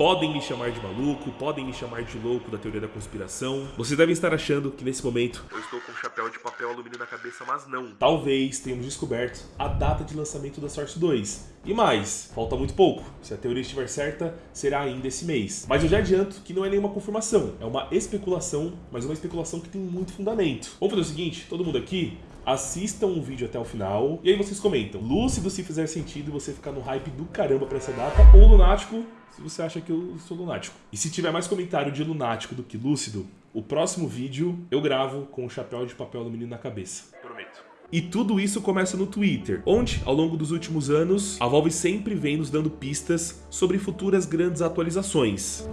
Podem me chamar de maluco, podem me chamar de louco da teoria da conspiração. Vocês devem estar achando que nesse momento eu estou com um chapéu de papel alumínio na cabeça, mas não. Talvez tenhamos descoberto a data de lançamento da Source 2. E mais, falta muito pouco. Se a teoria estiver certa, será ainda esse mês. Mas eu já adianto que não é nenhuma confirmação, é uma especulação, mas uma especulação que tem muito fundamento. Vamos fazer o seguinte, todo mundo aqui, assistam o vídeo até o final e aí vocês comentam. Lúcido se fizer sentido e você ficar no hype do caramba pra essa data, ou lunático se você acha que eu sou lunático. E se tiver mais comentário de lunático do que lúcido, o próximo vídeo eu gravo com o chapéu de papel alumínio na cabeça. Prometo. E tudo isso começa no Twitter, onde, ao longo dos últimos anos, a Valve sempre vem nos dando pistas sobre futuras grandes atualizações.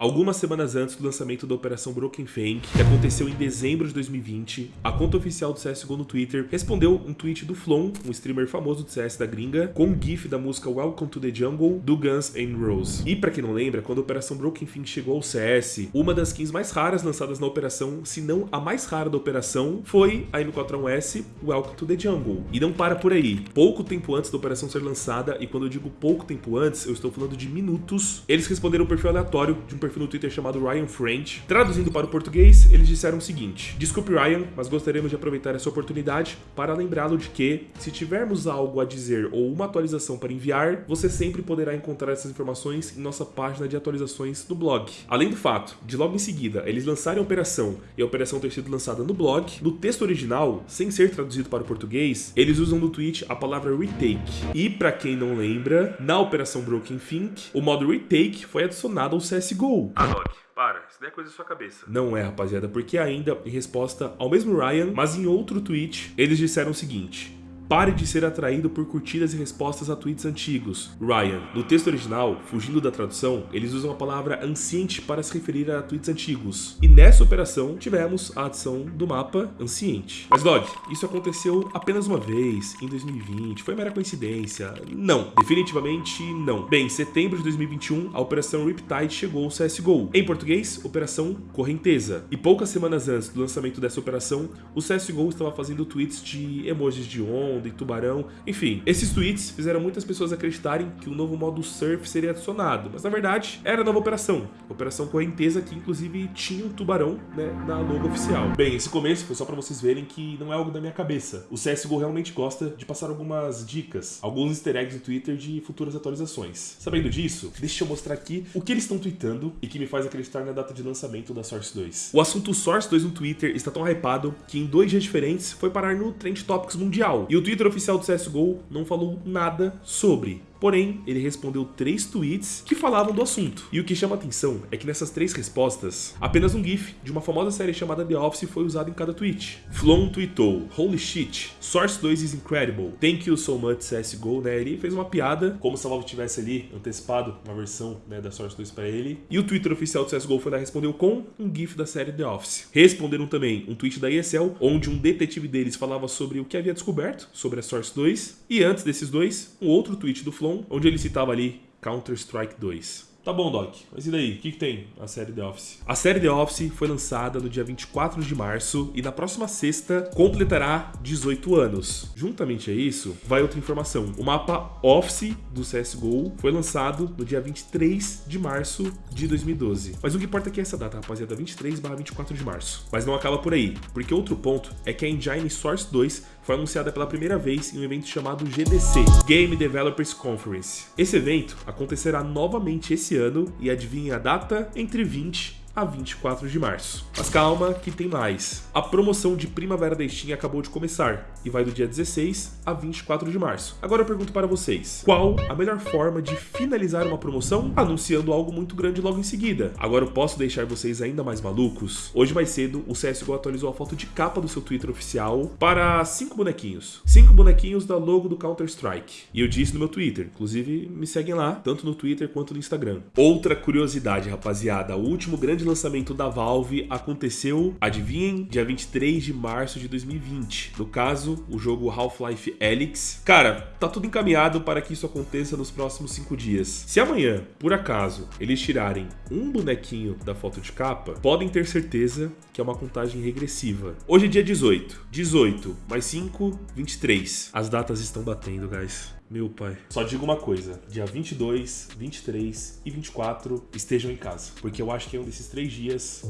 Algumas semanas antes do lançamento da Operação Broken Fang, que aconteceu em dezembro de 2020, a conta oficial do CSGO no Twitter respondeu um tweet do Flon, um streamer famoso do CS da gringa, com um gif da música Welcome to the Jungle, do Guns N' Roses. E pra quem não lembra, quando a Operação Broken Fang chegou ao CS, uma das skins mais raras lançadas na operação, se não a mais rara da operação, foi a M41S Welcome to the Jungle. E não para por aí. Pouco tempo antes da operação ser lançada, e quando eu digo pouco tempo antes, eu estou falando de minutos, eles responderam um perfil aleatório de um perfil perfil no Twitter chamado Ryan French. Traduzindo para o português, eles disseram o seguinte: Desculpe, Ryan, mas gostaríamos de aproveitar essa oportunidade para lembrá-lo de que, se tivermos algo a dizer ou uma atualização para enviar, você sempre poderá encontrar essas informações em nossa página de atualizações no blog. Além do fato de logo em seguida eles lançarem a operação e a operação ter sido lançada no blog, no texto original, sem ser traduzido para o português, eles usam no tweet a palavra retake. E para quem não lembra, na operação Broken Think, o modo retake foi adicionado ao CSGO. Ah, Dog, para. Isso não é coisa da sua cabeça. Não é, rapaziada, porque ainda, em resposta ao mesmo Ryan, mas em outro tweet, eles disseram o seguinte. Pare de ser atraído por curtidas e respostas a tweets antigos. Ryan. No texto original, fugindo da tradução, eles usam a palavra anciente para se referir a tweets antigos. E nessa operação, tivemos a adição do mapa anciente. Mas, Dog, isso aconteceu apenas uma vez, em 2020. Foi mera coincidência? Não. Definitivamente não. Bem, em setembro de 2021, a Operação Riptide chegou ao CSGO. Em português, Operação Correnteza. E poucas semanas antes do lançamento dessa operação, o CSGO estava fazendo tweets de emojis de onda, onda e tubarão. Enfim, esses tweets fizeram muitas pessoas acreditarem que o novo modo surf seria adicionado, mas na verdade era a nova operação, operação correnteza que inclusive tinha um tubarão né, na logo oficial. Bem, esse começo foi só para vocês verem que não é algo da minha cabeça. O CSGO realmente gosta de passar algumas dicas, alguns easter eggs no Twitter de futuras atualizações. Sabendo disso, deixa eu mostrar aqui o que eles estão tweetando e que me faz acreditar na data de lançamento da Source 2. O assunto Source 2 no Twitter está tão hypado que em dois dias diferentes foi parar no Trend Topics mundial. E o Twitter oficial do CSGO não falou nada sobre. Porém, ele respondeu três tweets que falavam do assunto. E o que chama atenção é que nessas três respostas, apenas um GIF de uma famosa série chamada The Office foi usado em cada tweet. Flon tweetou, Holy shit, Source 2 is incredible, thank you so much CSGO, né? Ele fez uma piada, como se a Valve tivesse ali antecipado uma versão né, da Source 2 para ele. E o Twitter oficial do CSGO foi lá respondeu com um GIF da série The Office. Responderam também um tweet da ESL, onde um detetive deles falava sobre o que havia descoberto sobre a Source 2. E antes desses dois, um outro tweet do Flon onde ele citava ali Counter-Strike 2. Tá bom, Doc, mas e daí? O que, que, tem a série The Office? A série The Office foi lançada no dia 24 de março e na próxima sexta completará 18 anos. Juntamente a isso, vai outra informação. O mapa Office do CSGO foi lançado no dia 23 de março de 2012. Mas o que importa é essa data, rapaziada, 23 24 de março. Mas não acaba por aí, porque outro ponto é que a Engine Source 2 foi anunciada pela primeira vez em um evento chamado GDC, Game Developers Conference. Esse evento acontecerá novamente esse ano e adivinha a data? Entre 20 a 24 de março. Mas calma que tem mais. A promoção de Primavera da Steam acabou de começar e vai do dia 16 a 24 de março. Agora eu pergunto para vocês, qual a melhor forma de finalizar uma promoção? Anunciando algo muito grande logo em seguida. Agora eu posso deixar vocês ainda mais malucos? Hoje mais cedo, o CSGO atualizou a foto de capa do seu Twitter oficial para cinco bonequinhos. Cinco bonequinhos da logo do Counter-Strike. E eu disse no meu Twitter, inclusive me seguem lá, tanto no Twitter quanto no Instagram. Outra curiosidade, rapaziada, o último grande lançamento da Valve aconteceu, adivinhem, dia 23 de março de 2020. No caso, o jogo Half-Life Alyx. Cara, tá tudo encaminhado para que isso aconteça nos próximos 5 dias. Se amanhã, por acaso, eles tirarem um bonequinho da foto de capa, podem ter certeza que é uma contagem regressiva. Hoje é dia 18. 18 mais 5, 23. As datas estão batendo, guys. Meu pai. Só digo uma coisa: dia 22, 23 e 24 estejam em casa. Porque eu acho que é um desses três dias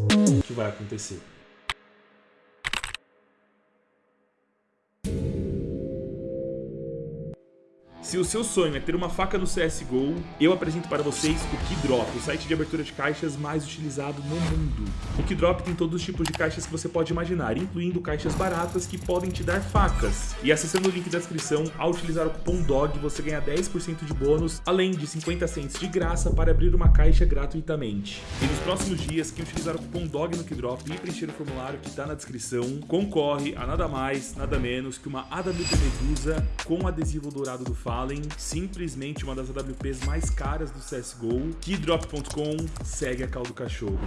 que vai acontecer. Se o seu sonho é ter uma faca no CSGO, eu apresento para vocês o Keydrop, o site de abertura de caixas mais utilizado no mundo. O Keydrop tem todos os tipos de caixas que você pode imaginar, incluindo caixas baratas que podem te dar facas. E acessando o link da descrição, ao utilizar o cupom DOG, você ganha 10% de bônus, além de 50 cents de graça para abrir uma caixa gratuitamente. E nos próximos dias, quem utilizar o cupom DOG no Keydrop e preencher o formulário que está na descrição, concorre a nada mais, nada menos que uma AWP Medusa com adesivo dourado do Fala Fallen, simplesmente uma das AWPs mais caras do CSGO. Keydrop.com segue a caldo cachorro.